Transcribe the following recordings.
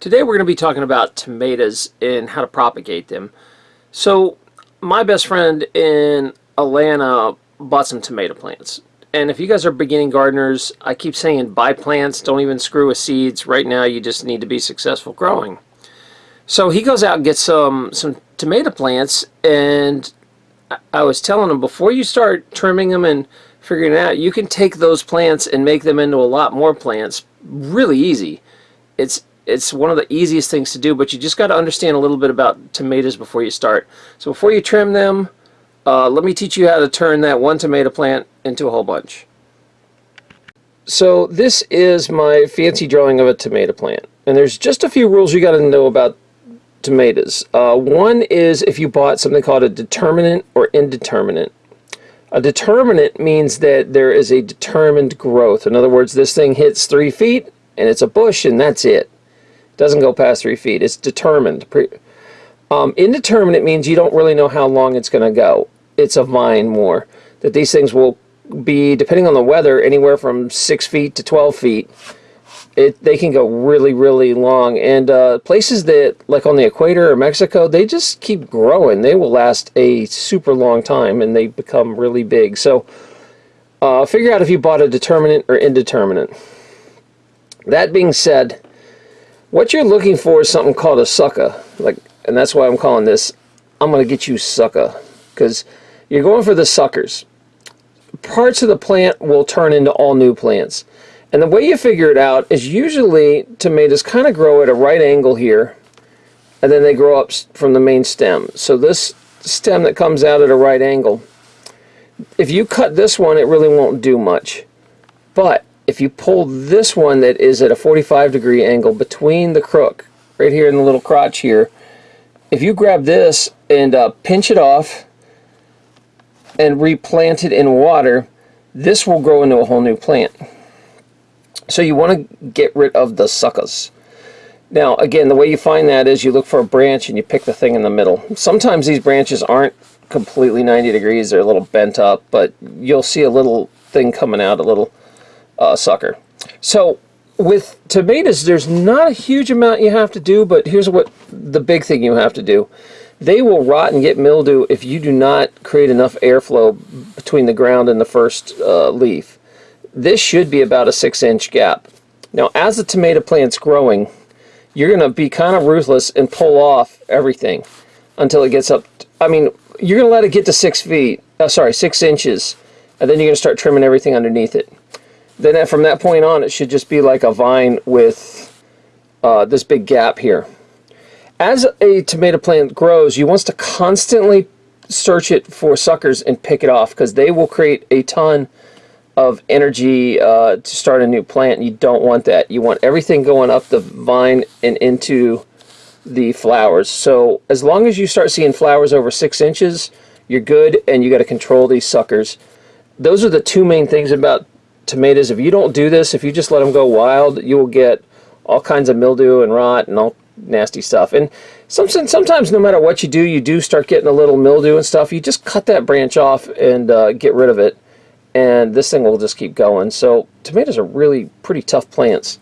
Today we're going to be talking about tomatoes and how to propagate them. So my best friend in Atlanta bought some tomato plants. And if you guys are beginning gardeners, I keep saying buy plants, don't even screw with seeds. Right now you just need to be successful growing. So he goes out and gets some, some tomato plants and I was telling him before you start trimming them and figuring it out, you can take those plants and make them into a lot more plants really easy. It's it's one of the easiest things to do, but you just got to understand a little bit about tomatoes before you start. So before you trim them, uh, let me teach you how to turn that one tomato plant into a whole bunch. So this is my fancy drawing of a tomato plant. And there's just a few rules you got to know about tomatoes. Uh, one is if you bought something called a determinate or indeterminate. A determinate means that there is a determined growth. In other words, this thing hits three feet and it's a bush and that's it. Doesn't go past three feet. It's determined. Um, indeterminate means you don't really know how long it's going to go. It's a vine more. That these things will be, depending on the weather, anywhere from 6 feet to 12 feet. It, they can go really, really long. And uh, places that, like on the equator or Mexico, they just keep growing. They will last a super long time and they become really big. So uh, figure out if you bought a determinate or indeterminate. That being said, what you're looking for is something called a sucker. Like, and that's why I'm calling this, I'm going to get you sucker. Because you're going for the suckers. Parts of the plant will turn into all new plants. And the way you figure it out is usually tomatoes kind of grow at a right angle here. And then they grow up from the main stem. So this stem that comes out at a right angle, if you cut this one, it really won't do much. But if you pull this one that is at a 45 degree angle between the crook, right here in the little crotch here, if you grab this and uh, pinch it off and replant it in water, this will grow into a whole new plant. So you want to get rid of the suckers. Now, again, the way you find that is you look for a branch and you pick the thing in the middle. Sometimes these branches aren't completely 90 degrees, they're a little bent up, but you'll see a little thing coming out, a little uh, sucker. So with tomatoes, there's not a huge amount you have to do, but here's what the big thing you have to do. They will rot and get mildew if you do not create enough airflow between the ground and the first uh, leaf. This should be about a six inch gap. Now as the tomato plant's growing, you're going to be kind of ruthless and pull off everything until it gets up. I mean, you're going to let it get to six feet, uh, sorry, six inches, and then you're going to start trimming everything underneath it then from that point on it should just be like a vine with uh, this big gap here. As a tomato plant grows, you want to constantly search it for suckers and pick it off because they will create a ton of energy uh, to start a new plant. You don't want that. You want everything going up the vine and into the flowers. So as long as you start seeing flowers over six inches, you're good and you got to control these suckers. Those are the two main things about tomatoes, if you don't do this, if you just let them go wild, you will get all kinds of mildew and rot and all nasty stuff. And sometimes no matter what you do, you do start getting a little mildew and stuff. You just cut that branch off and uh, get rid of it. And this thing will just keep going. So tomatoes are really pretty tough plants.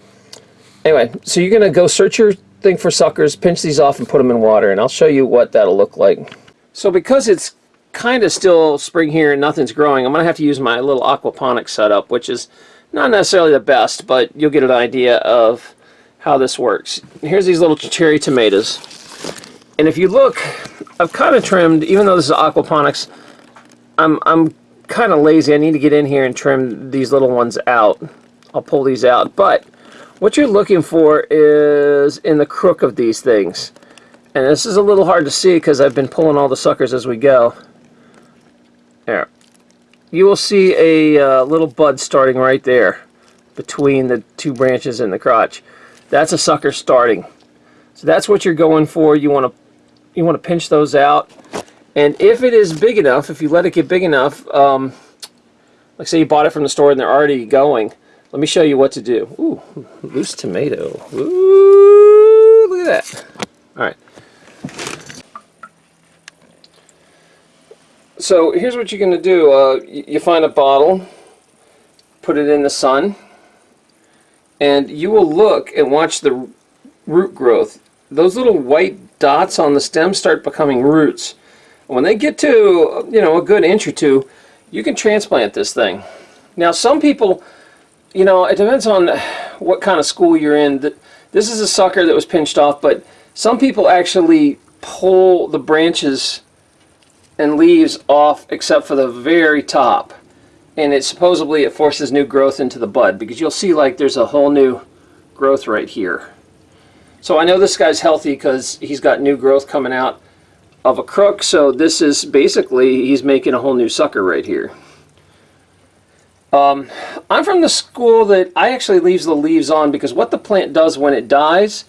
Anyway, so you're going to go search your thing for suckers, pinch these off and put them in water. And I'll show you what that'll look like. So because it's kind of still spring here and nothing's growing, I'm going to have to use my little aquaponics setup, which is not necessarily the best, but you'll get an idea of how this works. Here's these little cherry tomatoes. And if you look, I've kind of trimmed, even though this is aquaponics, I'm, I'm kind of lazy. I need to get in here and trim these little ones out. I'll pull these out. But what you're looking for is in the crook of these things. And this is a little hard to see because I've been pulling all the suckers as we go. There. You will see a uh, little bud starting right there between the two branches in the crotch. That's a sucker starting. So that's what you're going for. You want to you want to pinch those out. And if it is big enough, if you let it get big enough, um, like say you bought it from the store and they're already going, let me show you what to do. Ooh, loose tomato. Ooh, look at that. All right. So here's what you're going to do. Uh, you find a bottle, put it in the sun, and you will look and watch the root growth. Those little white dots on the stem start becoming roots. When they get to, you know, a good inch or two, you can transplant this thing. Now, some people, you know, it depends on what kind of school you're in. This is a sucker that was pinched off, but some people actually pull the branches and leaves off except for the very top. And it supposedly it forces new growth into the bud because you'll see like there's a whole new growth right here. So I know this guy's healthy because he's got new growth coming out of a crook. So this is basically, he's making a whole new sucker right here. Um, I'm from the school that I actually leaves the leaves on because what the plant does when it dies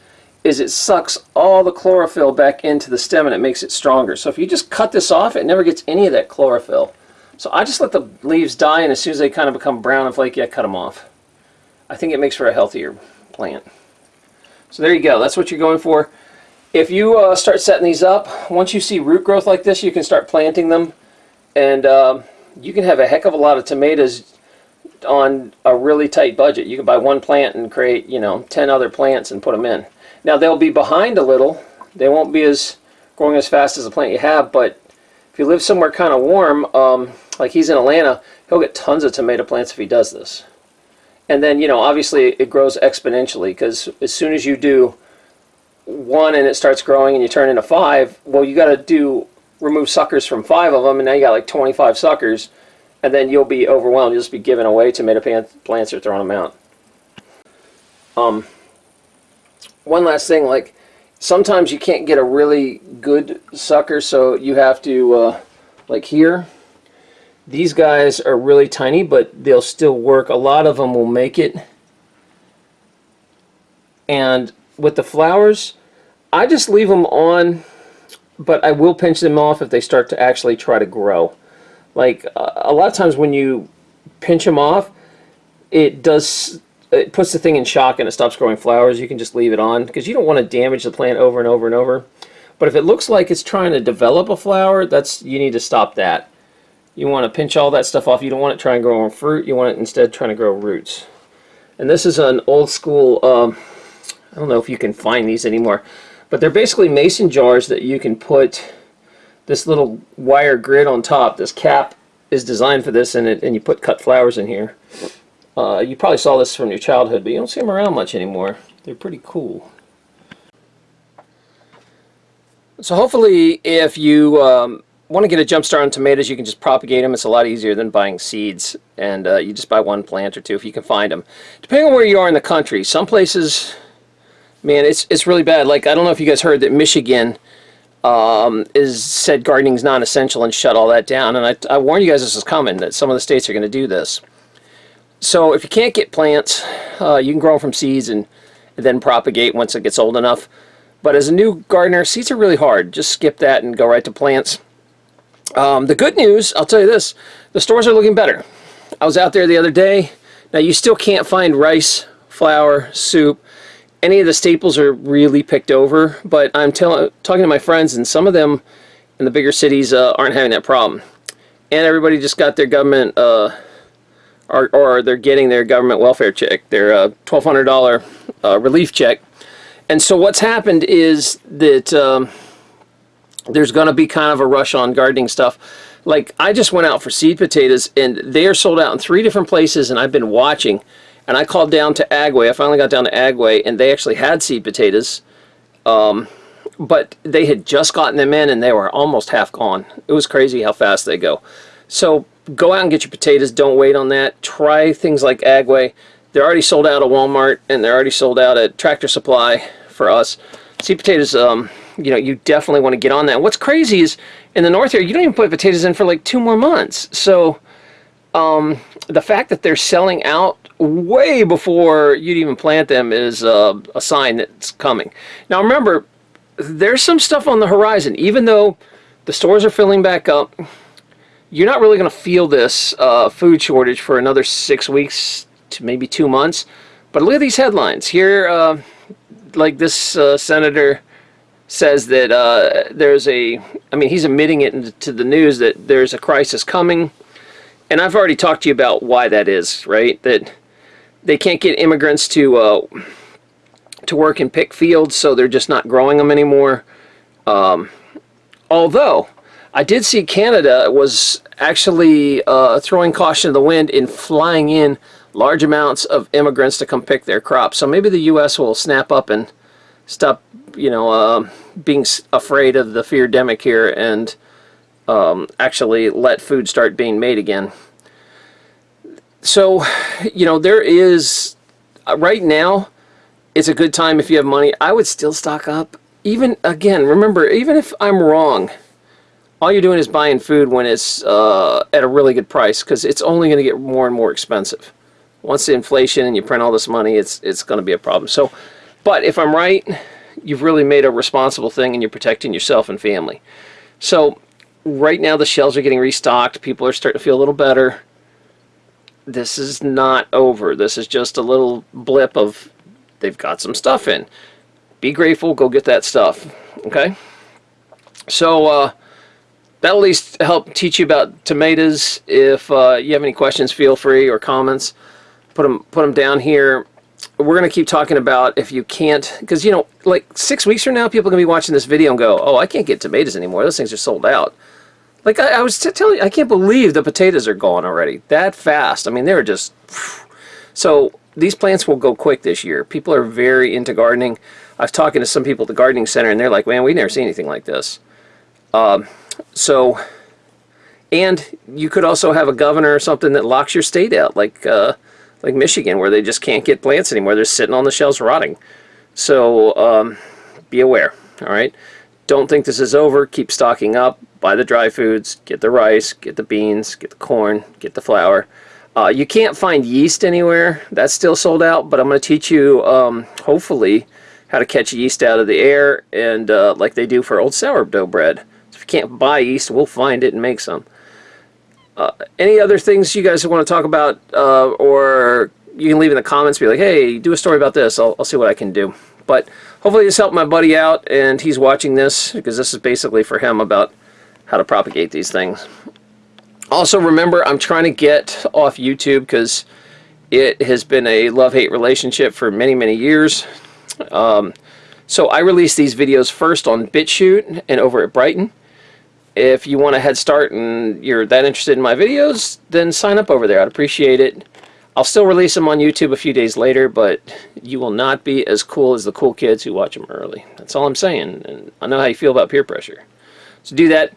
is it sucks all the chlorophyll back into the stem and it makes it stronger. So if you just cut this off, it never gets any of that chlorophyll. So I just let the leaves die and as soon as they kind of become brown and flaky, I cut them off. I think it makes for a healthier plant. So there you go. That's what you're going for. If you uh, start setting these up, once you see root growth like this, you can start planting them. And uh, you can have a heck of a lot of tomatoes on a really tight budget. You can buy one plant and create, you know, 10 other plants and put them in. Now they'll be behind a little. They won't be as growing as fast as the plant you have, but if you live somewhere kind of warm, um, like he's in Atlanta, he'll get tons of tomato plants if he does this. And then, you know, obviously it grows exponentially because as soon as you do one and it starts growing and you turn into five, well, you got to do remove suckers from five of them, and now you got like 25 suckers, and then you'll be overwhelmed. You'll just be giving away tomato plants or throwing them out. Um, one last thing, like sometimes you can't get a really good sucker, so you have to, uh, like here, these guys are really tiny, but they'll still work. A lot of them will make it. And with the flowers, I just leave them on, but I will pinch them off if they start to actually try to grow. Like, a lot of times when you pinch them off, it does it puts the thing in shock and it stops growing flowers. You can just leave it on because you don't want to damage the plant over and over and over. But if it looks like it's trying to develop a flower, that's you need to stop that. You want to pinch all that stuff off. You don't want it trying to grow on fruit. You want it instead trying to grow roots. And this is an old school, um, I don't know if you can find these anymore, but they're basically mason jars that you can put this little wire grid on top. This cap is designed for this and, it, and you put cut flowers in here. Uh, you probably saw this from your childhood, but you don't see them around much anymore. They're pretty cool. So hopefully if you um, want to get a jump start on tomatoes, you can just propagate them. It's a lot easier than buying seeds, and uh, you just buy one plant or two if you can find them. Depending on where you are in the country, some places, man, it's it's really bad. Like I don't know if you guys heard that Michigan um, is said gardening is non-essential and shut all that down. And I, I warn you guys this is coming. That some of the states are going to do this. So if you can't get plants, uh, you can grow them from seeds and, and then propagate once it gets old enough. But as a new gardener, seeds are really hard. Just skip that and go right to plants. Um, the good news, I'll tell you this, the stores are looking better. I was out there the other day. Now you still can't find rice, flour, soup. Any of the staples are really picked over, but I'm talking to my friends and some of them in the bigger cities uh, aren't having that problem. And everybody just got their government, uh, or, or, they're getting their government welfare check, their uh, $1,200 uh, relief check. And so what's happened is that um, there's going to be kind of a rush on gardening stuff. Like I just went out for seed potatoes and they are sold out in three different places and I've been watching and I called down to Agway. I finally got down to Agway and they actually had seed potatoes. Um, but they had just gotten them in and they were almost half gone. It was crazy how fast they go. So go out and get your potatoes. Don't wait on that. Try things like Agway. They're already sold out at Walmart and they're already sold out at Tractor Supply for us. Seed potatoes, um, you know, you definitely want to get on that. What's crazy is in the north here, you don't even put potatoes in for like two more months. So um, the fact that they're selling out way before you'd even plant them is uh, a sign that it's coming. Now remember, there's some stuff on the horizon. Even though the stores are filling back up, you're not really going to feel this uh, food shortage for another six weeks to maybe two months. But look at these headlines. Here, uh, like this uh, senator says that uh, there's a, I mean, he's admitting it into the news that there's a crisis coming. And I've already talked to you about why that is, right? That they can't get immigrants to uh, to work and pick fields, so they're just not growing them anymore. Um, although, I did see Canada was actually uh, throwing caution to the wind in flying in large amounts of immigrants to come pick their crops. So maybe the U.S. will snap up and stop, you know, uh, being afraid of the fear demic here and um, actually let food start being made again. So, you know, there is, uh, right now, it's a good time if you have money. I would still stock up. Even, again, remember, even if I'm wrong, all you're doing is buying food when it's uh, at a really good price because it's only going to get more and more expensive. Once the inflation and you print all this money, it's it's going to be a problem. So, but if I'm right, you've really made a responsible thing and you're protecting yourself and family. So, right now the shelves are getting restocked. People are starting to feel a little better. This is not over. This is just a little blip of they've got some stuff in. Be grateful. Go get that stuff. Okay. So. uh that'll at least help teach you about tomatoes. If uh, you have any questions, feel free or comments, put them put them down here. We're gonna keep talking about if you can't, because you know, like six weeks from now, people are gonna be watching this video and go, "Oh, I can't get tomatoes anymore. Those things are sold out." Like I, I was telling you, I can't believe the potatoes are gone already that fast. I mean, they're just so. These plants will go quick this year. People are very into gardening. I've talking to some people at the gardening center, and they're like, "Man, we never seen anything like this." Um, so, and you could also have a governor or something that locks your state out, like uh, like Michigan, where they just can't get plants anymore. They're sitting on the shelves rotting. So um, be aware. All right. Don't think this is over. Keep stocking up. Buy the dry foods. Get the rice. Get the beans. Get the corn. Get the flour. Uh, you can't find yeast anywhere. That's still sold out. But I'm going to teach you, um, hopefully, how to catch yeast out of the air, and uh, like they do for old sourdough bread can't buy yeast, we'll find it and make some. Uh, any other things you guys want to talk about, uh, or you can leave in the comments, be like, hey, do a story about this. I'll, I'll see what I can do. But hopefully this helped my buddy out, and he's watching this, because this is basically for him about how to propagate these things. Also, remember, I'm trying to get off YouTube, because it has been a love-hate relationship for many, many years. Um, so I release these videos first on BitChute and over at Brighteon. If you want a head start and you're that interested in my videos, then sign up over there. I'd appreciate it. I'll still release them on YouTube a few days later, but you will not be as cool as the cool kids who watch them early. That's all I'm saying, and I know how you feel about peer pressure. So do that.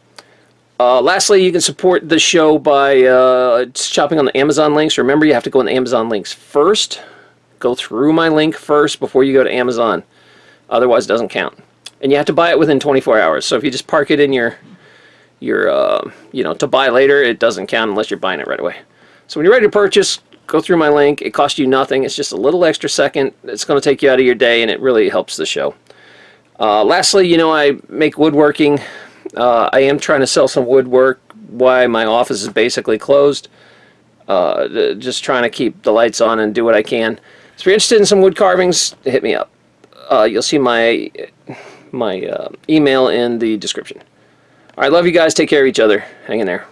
Uh, lastly, you can support the show by uh, shopping on the Amazon links. Remember, you have to go on the Amazon links first. Go through my link first before you go to Amazon. Otherwise, it doesn't count. And you have to buy it within 24 hours. So if you just park it in your your, uh, you know, to buy later, it doesn't count unless you're buying it right away. So when you're ready to purchase, go through my link. It costs you nothing. It's just a little extra second. It's going to take you out of your day, and it really helps the show. Uh, lastly, you know, I make woodworking. Uh, I am trying to sell some woodwork Why my office is basically closed. Uh, just trying to keep the lights on and do what I can. So if you're interested in some wood carvings, hit me up. Uh, you'll see my my uh, email in the description. I love you guys. Take care of each other. Hang in there.